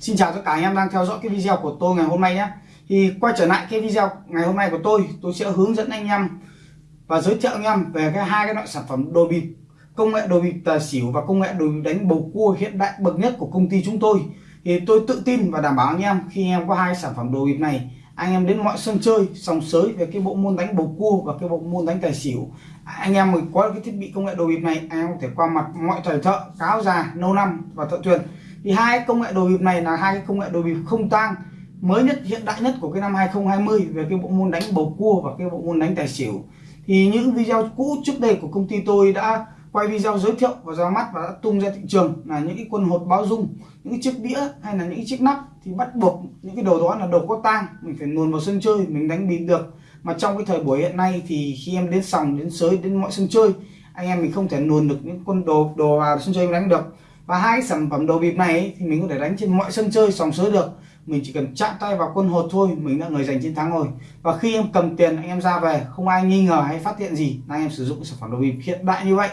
Xin chào tất cả anh em đang theo dõi cái video của tôi ngày hôm nay nhé. Thì quay trở lại cái video ngày hôm nay của tôi Tôi sẽ hướng dẫn anh em và giới thiệu anh em về cái hai cái loại sản phẩm đồ bịp. Công nghệ đồ bịp tài xỉu và công nghệ đồ bịp đánh bầu cua hiện đại bậc nhất của công ty chúng tôi. Thì tôi tự tin và đảm bảo anh em, khi em có hai sản phẩm đồ bịp này, anh em đến mọi sân chơi, sòng sới về cái bộ môn đánh bầu cua và cái bộ môn đánh tài xỉu. Anh em mình có cái thiết bị công nghệ đồ bịp này, anh em có thể qua mặt mọi thầy thợ, cáo già lâu năm và thợ thuyền thì hai công nghệ đồ bịp này là hai công nghệ đồ bịp không tang. Mới nhất, hiện đại nhất của cái năm 2020 về cái bộ môn đánh bầu cua và cái bộ môn đánh tài xỉu. Thì những video cũ trước đây của công ty tôi đã quay video giới thiệu và ra mắt và đã tung ra thị trường là những cái quân hột báo dung, những cái chiếc đĩa hay là những cái chiếc nắp thì bắt buộc những cái đồ đó là đồ có tang. Mình phải luồn vào sân chơi, mình đánh bịp được. Mà trong cái thời buổi hiện nay thì khi em đến sòng, đến sới, đến mọi sân chơi, anh em mình không thể luồn được những quân đồ đồ vào sân chơi mình đánh được và hai sản phẩm đồ bịp này thì mình có thể đánh trên mọi sân chơi, sòng sới được. Mình chỉ cần chạm tay vào quân hột thôi, mình đã người giành chiến thắng rồi. Và khi em cầm tiền anh em ra về, không ai nghi ngờ hay phát hiện gì là anh em sử dụng sản phẩm đồ bịp hiện đại như vậy.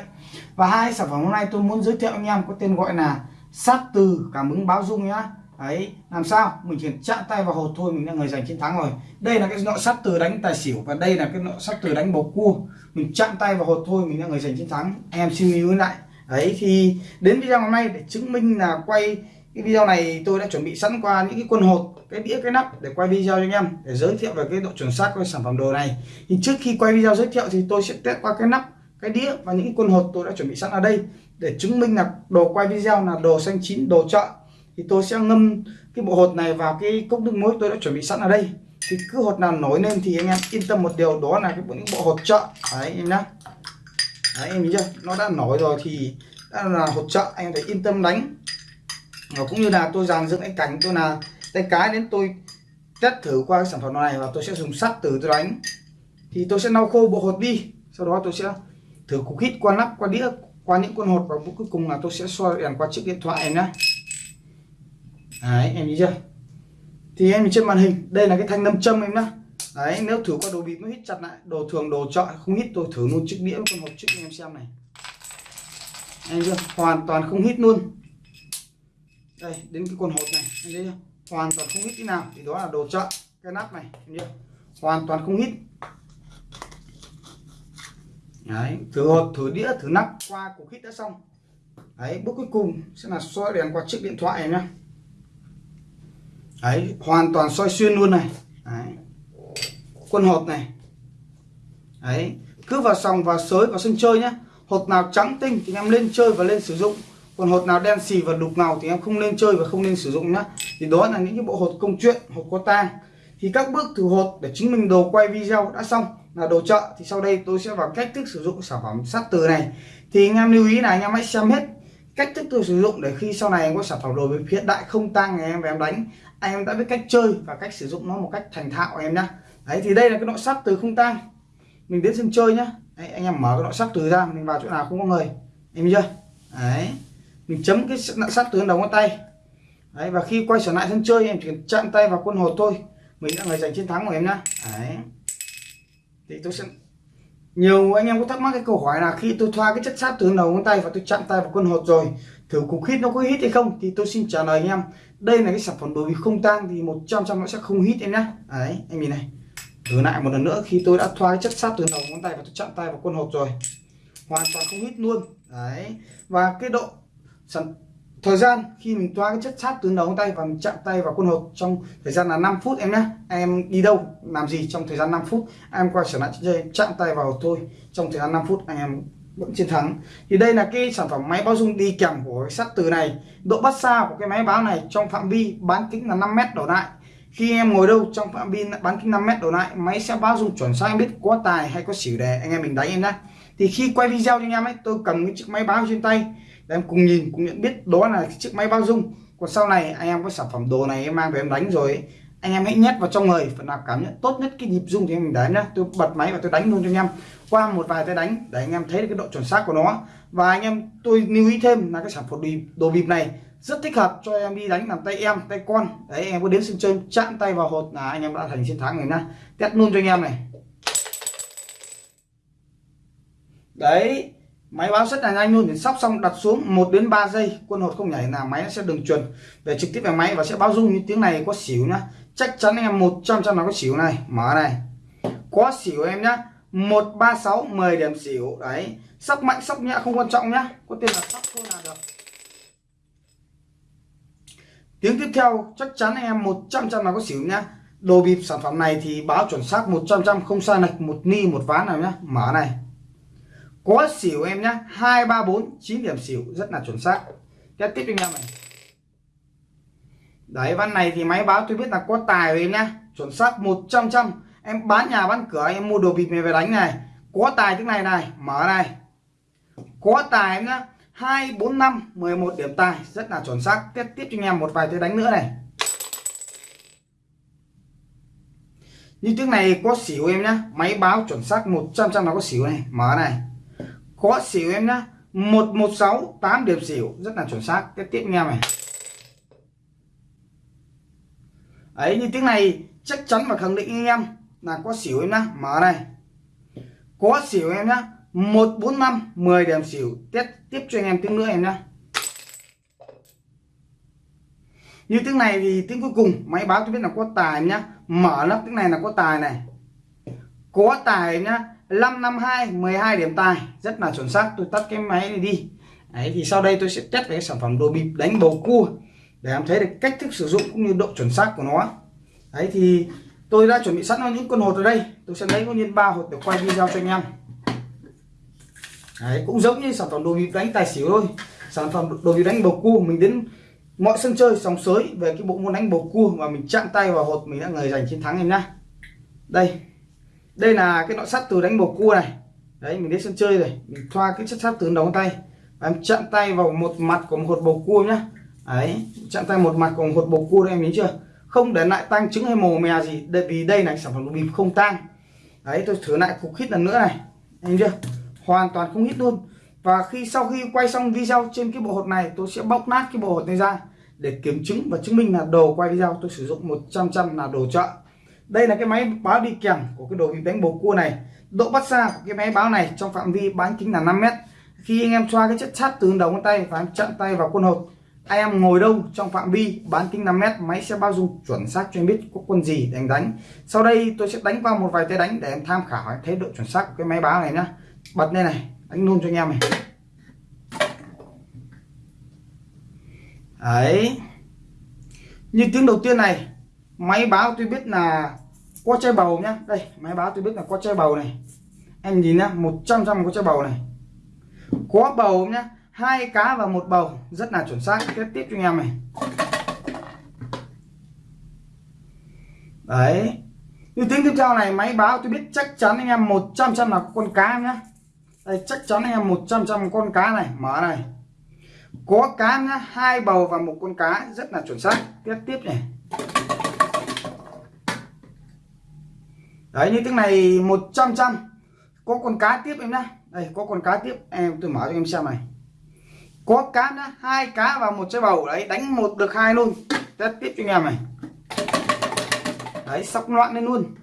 Và hai sản phẩm hôm nay tôi muốn giới thiệu anh em có tên gọi là sát từ cảm ứng báo dung nhá. Ấy làm sao? Mình chỉ chạm tay vào hột thôi, mình là người giành chiến thắng rồi. Đây là cái nọ sắt từ đánh tài xỉu và đây là cái nọ sắt từ đánh bầu cua. Mình chạm tay vào hột thôi, mình là người giành chiến thắng. Em suy nghĩ lại đấy, thì đến video hôm nay để chứng minh là quay cái video này tôi đã chuẩn bị sẵn qua những cái quân hột, cái đĩa, cái nắp để quay video cho anh em, để giới thiệu về cái độ chuẩn xác của sản phẩm đồ này. Thì trước khi quay video giới thiệu thì tôi sẽ test qua cái nắp, cái đĩa và những cái quân hột tôi đã chuẩn bị sẵn ở đây để chứng minh là đồ quay video là đồ xanh chín, đồ chợ. Thì tôi sẽ ngâm cái bộ hột này vào cái cốc nước muối tôi đã chuẩn bị sẵn ở đây. Thì cứ hột nào nổi lên thì anh em yên tâm một điều, đó là cái bộ những bộ hột chợ. Đấy, em nhá đấy, em nhìn chưa? Nó đã nổi rồi thì đã là hột trợ, anh phải yên tâm đánh. Và cũng như là tôi dàn dựng cái cảnh tôi là tay cái đến tôi test thử qua cái sản phẩm này và tôi sẽ dùng sắt từ tôi đánh. Thì tôi sẽ lau khô bộ hột đi, sau đó tôi sẽ thử cục hít qua nắp, qua đĩa, qua những con hột và cuối cùng là tôi sẽ soi đèn qua chiếc điện thoại này nhá. Đấy, em nhìn chưa? Thì em nhìn trên màn hình, đây là cái thanh nâm châm em nhá đấy, nếu thử qua đồ bịp nó hít chặt lại. Đồ thường, đồ chọi không hít, tôi thử luôn chiếc đĩa con hộp trước em xem này. Em chưa? Hoàn toàn không hít luôn. Đây, đến cái con hộp này. Em thấy chưa? Hoàn toàn không hít tí nào. Thì đó là đồ chợ cái nắp này, em chưa? Hoàn toàn không hít. Đấy, thử hộp thử đĩa, thử nắp. Qua cục hít đã xong. Đấy, bước cuối cùng sẽ là soi đèn qua chiếc điện thoại này nhá. Đấy, hoàn toàn soi xuyên luôn này. Đấy quân hột này. Đấy, cứ vào sòng và sới vào sân chơi nhé hột nào trắng tinh thì em lên chơi và lên sử dụng. Còn hột nào đen xì và đục ngầu thì em không nên chơi và không nên sử dụng nhá. Thì đó là những cái bộ hột công chuyện, hột có tang thì các bước thử hột để chứng minh đồ quay video đã xong, là đồ chợ, thì sau đây tôi sẽ vào cách thức sử dụng sản phẩm sắt từ này. Thì anh em lưu ý là anh em hãy xem hết cách thức tôi sử dụng để khi sau này em có sản phẩm đồ hiện đại không tang ngày em về em đánh, anh em đã biết cách chơi và cách sử dụng nó một cách thành thạo em nhá đấy thì đây là cái nội sắt từ không tang. Mình đến sân chơi nhá. Đấy, anh em mở cái nội sắt từ ra mình vào chỗ nào không có người. Em chưa? Đấy. Mình chấm cái nặng sắt từ đầu ngón tay. Đấy và khi quay trở lại sân chơi em chỉ cần chạm tay vào quân hột thôi. Mình đã người giành chiến thắng của em nhá. Đấy. Thì tôi sẽ nhiều anh em có thắc mắc cái câu hỏi là khi tôi thoa cái chất sắt từ đầu ngón tay và tôi chạm tay vào quân hột rồi thử cục hít nó có hít hay không thì tôi xin trả lời anh em. Đây là cái sản phẩm đồ bị không tang thì 100 trăm nó sẽ không hít em nhá. Đấy anh nhìn này thử lại một lần nữa, khi tôi đã thoa cái chất sắt từ đầu ngón tay và tôi chạm tay vào quân hột rồi. Hoàn toàn không hít luôn. Đấy. Và cái độ sản thời gian khi mình thoa cái chất sát từ đầu ngón tay và mình chạm tay vào quân hột trong thời gian là 5 phút em nhé. Em đi đâu, làm gì trong thời gian 5 phút? Em quay trở lại chơi chạm tay vào thôi trong thời gian 5 phút, anh em vẫn chiến thắng. Thì đây là cái sản phẩm máy báo dung đi kèm của cái sắt từ này. Độ bắt xa của cái máy báo này trong phạm vi bán kính là 5 mét đổ lại khi em ngồi đâu trong phạm vi bán kính 5 mét đổ lại, máy sẽ báo dung chuẩn xác em biết có tài hay có xỉu đề anh em mình đánh em nhé thì khi quay video cho anh em ấy, tôi cầm cái chiếc máy báo trên tay, để em cùng nhìn, cùng nhận biết đó là chiếc máy bao dung. Còn sau này anh em có sản phẩm đồ này em mang về em đánh rồi anh em hãy nhét vào trong người, phần nào cảm nhận tốt nhất cái nhịp dung thì mình đánh nhá. Tôi bật máy và tôi đánh luôn cho anh em. Qua một vài tay đánh, để anh em thấy được cái độ chuẩn xác của nó. Và anh em, tôi lưu ý thêm là cái sản phẩm đồ bịp này rất thích hợp cho em đi đánh làm tay em tay con. Đấy em có đến sân chơi chạm tay vào hột. Là anh em đã thành chiến thắng rồi nha, test luôn cho anh em này. Đấy máy báo rất là nhanh luôn. Thì sóc xong đặt xuống 1 đến 3 giây quân hột không nhảy là máy sẽ đường chuẩn về trực tiếp về máy và sẽ báo rung như tiếng này có xỉu nhá. Chắc chắn em 100 trăm là có xỉu này. Mở này. Có xỉu em nhá. 136 10 điểm xỉu. Đấy sóc mạnh sóc nhẹ không quan trọng nhá. Có tên là sóc thôi là được tiếng tiếp theo, chắc chắn em 100 trăm là có xỉu nhá. Đồ bịp sản phẩm này thì báo chuẩn xác 100 trăm không sai lệch một ni, một ván nào nhá. Mở này. Có xỉu em nhá. hai, ba, bốn, chín điểm xỉu, rất là chuẩn xác. Tiếp tiếp anh em này. Đấy văn này thì máy báo tôi biết là có tài rồi em nhá. Chuẩn xác 100 trăm em bán nhà, bán cửa, em mua đồ bịp này về đánh này. Có tài tiếng này này. Mở này. Có tài em nhá hai, bốn, năm, mười một điểm tài. Rất là chuẩn xác. Tiếp tiếp cho anh em một vài tiếng đánh nữa này. Như tiếng này có xỉu em nhá. Máy báo chuẩn xác 100 trăm là có xỉu này. Mở này. Có xỉu em nhá. 116 8 điểm xỉu. Rất là chuẩn xác. Tiếp tiếp anh em này. Ấy, như tiếng này chắc chắn và khẳng định anh em là có xỉu em nhá. Mở này. Có xỉu em nhá. 145 10 điểm xỉu. Tiếp tiếp cho anh em tiếng nữa em nhá. Như tiếng này thì tiếng cuối cùng, máy báo tôi biết là có tài em nhá. Mở nắp tiếng này là có tài này. Có tài nhá. 552 12 điểm tài. Rất là chuẩn xác, tôi tắt cái máy này đi. Đấy, thì sau đây tôi sẽ test về cái sản phẩm đồ bịp đánh bầu cua để em thấy được cách thức sử dụng cũng như độ chuẩn xác của nó. Đấy, thì tôi đã chuẩn bị sẵn những con hột ở đây. Tôi sẽ lấy ngẫu nhiên ba hột để quay video cho anh em đấy, cũng giống như sản phẩm đồ bịp đánh tài xỉu thôi. Sản phẩm đồ bịp đánh bầu cua, mình đến mọi sân chơi, sòng sới về cái bộ môn đánh bầu cua và mình chạm tay vào hột, mình đã người giành chiến thắng em nhá. Đây đây là cái nọ sắt từ đánh bầu cua này. Đấy, mình đến sân chơi này mình thoa cái chất sắt từ đầu tay. Và em chạm tay vào một mặt của một hột bầu cua nhá. Đấy, chạm tay một mặt của một hột bầu cua đây em nhìn chưa? Không để lại tăng trứng hay mồ mè gì đây vì đây là sản phẩm đồ bịp không tang. Đấy, tôi thử lại cục khít lần nữa này. Anh chưa? Hoàn toàn không hít luôn. Và khi sau khi quay xong video trên cái bộ hột này, tôi sẽ bóc nát cái bộ hột này ra để kiểm chứng và chứng minh là đồ quay video tôi sử dụng 100 trăm là đồ chợ. Đây là cái máy báo đi kèm của cái đồ bịp đánh bầu cua này. Độ bắt xa của cái máy báo này trong phạm vi bán kính là 5 mét. Khi anh em xoa cái chất sắt từ đầu ngón tay và em chặn tay vào quân hột, anh em ngồi đâu trong phạm vi bán kính 5 mét, máy sẽ bao dung chuẩn xác cho em biết có quân gì để anh đánh. Sau đây tôi sẽ đánh qua một vài tay đánh để em tham khảo thấy độ chuẩn xác của cái máy báo này nhá bật lên này đánh luôn cho anh em này. Đấy. Như tiếng đầu tiên này, máy báo tôi biết là có chai bầu nhá. Đây, máy báo tôi biết là có chai bầu này. Em nhìn nhá 100 trăm có chai bầu này. Có bầu nhá, hai cá và một bầu. Rất là chuẩn xác tiếp tiếp cho anh em này. Đấy. Như tiếng tiếp theo này, máy báo tôi biết chắc chắn anh em 100 trăm là con cá nhá đây, chắc chắn anh em 100 trăm con cá này, mở này. Có cá nhá, hai bầu và một con cá, rất là chuẩn xác. Tiếp tiếp này. Đấy, như tiếng này 100 trăm. Có con cá tiếp em nhá. Đây, có con cá tiếp. Em, tôi mở cho em xem này. Có cá nhá, hai cá và một trái bầu. Đấy, đánh một được hai luôn. Tiếp tiếp cho anh em này. Đấy, sóc loạn lên luôn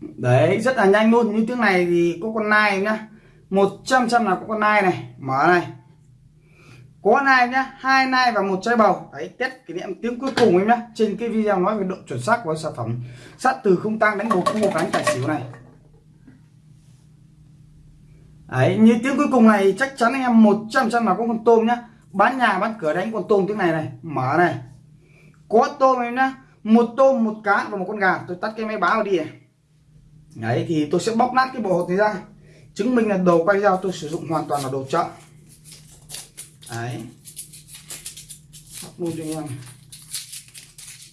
đấy, rất là nhanh luôn. Như tiếng này thì có con nai nhá. 100 trăm là có con nai này. Mở này. Có nai nhá. Hai nai và một trái bầu. Đấy, test kỷ niệm tiếng cuối cùng em nhá. Trên cái video nói về độ chuẩn xác của sản phẩm. Sắt từ không tăng đánh bầu một đánh tài xỉu này. Đấy, như tiếng cuối cùng này chắc chắn anh em 100 trăm là có con tôm nhá. Bán nhà, bán cửa đánh con tôm tiếng này này. Mở này. Có tôm em nhá. Một tôm, một cá và một con gà. Tôi tắt cái máy báo đi này đấy, thì tôi sẽ bóc nát cái bộ hột này ra. Chứng minh là đồ quay dao tôi sử dụng hoàn toàn là đồ chợ. Đấy. Bóc luôn cho anh em.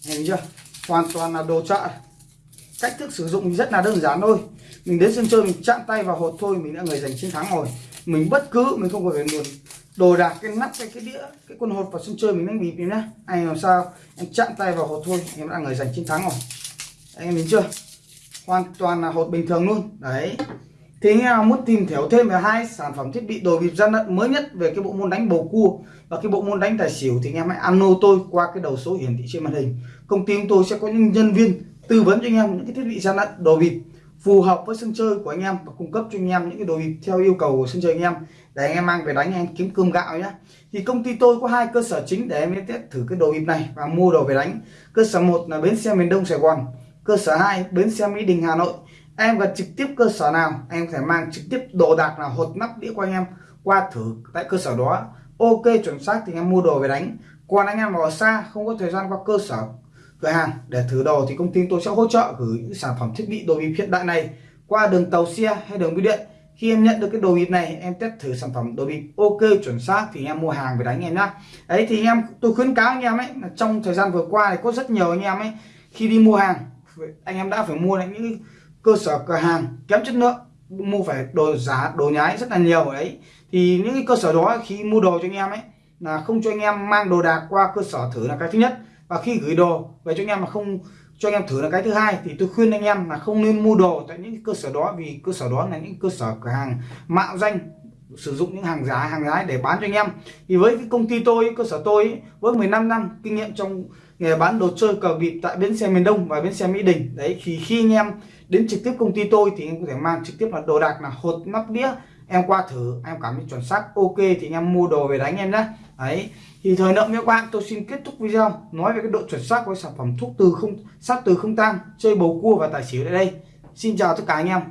Nhìn chưa? Hoàn toàn là đồ chợ. Cách thức sử dụng rất là đơn giản thôi. Mình đến sân chơi, mình chạm tay vào hột thôi, mình đã người giành chiến thắng rồi. Mình bất cứ, mình không phải nguồn đồ đạc, cái nắp cái cái đĩa, cái con hột vào sân chơi mình đánh bịp nhá. Anh làm sao, em chạm tay vào hột thôi, em đã người giành chiến thắng rồi. Anh em nhìn chưa? Hoàn toàn là hột bình thường luôn. Đấy. Thì anh em muốn tìm hiểu thêm về hai sản phẩm thiết bị đồ bịp gian lận mới nhất về cái bộ môn đánh bầu cua và cái bộ môn đánh tài xỉu thì anh em hãy alo tôi qua cái đầu số hiển thị trên màn hình. Công ty chúng tôi sẽ có những nhân viên tư vấn cho anh em những cái thiết bị gian lận đồ bịp phù hợp với sân chơi của anh em và cung cấp cho anh em những cái đồ bịp theo yêu cầu của sân chơi anh em. Để anh em mang về đánh, anh kiếm cơm gạo nhé thì công ty tôi có hai cơ sở chính để em test thử cái đồ bịp này và mua đồ về đánh. Cơ sở một là bến xe miền đông sài gòn cơ sở 2 bến xe mỹ đình, hà nội. Em cần trực tiếp cơ sở nào? Em có thể mang trực tiếp đồ đạc là hột nắp đĩa của anh em qua thử tại cơ sở đó. Ok, chuẩn xác thì em mua đồ về đánh. Còn anh em ở xa, không có thời gian qua cơ sở, cửa hàng, để thử đồ thì công ty tôi sẽ hỗ trợ gửi những sản phẩm thiết bị đồ bịp hiện đại này qua đường tàu xe hay đường bưu điện. Khi em nhận được cái đồ bịp này, em test thử sản phẩm đồ bịp. Ok, chuẩn xác thì em mua hàng về đánh em nhá. Đấy thì em, tôi khuyến cáo anh em ấy, là trong thời gian vừa qua thì có rất nhiều anh em ấy, khi đi mua hàng anh em đã phải mua những cơ sở cửa hàng kém chất lượng, mua phải đồ giá, đồ nhái rất là nhiều đấy. Thì những cái cơ sở đó khi mua đồ cho anh em ấy, là không cho anh em mang đồ đạc qua cơ sở thử là cái thứ nhất. Và khi gửi đồ về cho anh em mà không cho anh em thử là cái thứ hai, thì tôi khuyên anh em là không nên mua đồ tại những cơ sở đó vì cơ sở đó là những cơ sở cửa hàng mạo danh, sử dụng những hàng giá, hàng nhái để bán cho anh em. Thì với cái công ty tôi, cơ sở tôi với 15 năm kinh nghiệm trong nghề bán đồ chơi cờ bịp tại bến xe miền Đông và bến xe Mỹ Đình. Đấy, thì khi anh em đến trực tiếp công ty tôi thì em có thể mang trực tiếp là đồ đạc là hột, nắp đĩa, em qua thử, em cảm thấy chuẩn xác, ok thì anh em mua đồ về đánh em nhé đấy, thì thời lượng các bạn, tôi xin kết thúc video nói về cái độ chuẩn xác của sản phẩm thuốc từ không sát từ không tang, chơi bầu cua và tài xỉu tại đây. Xin chào tất cả anh em.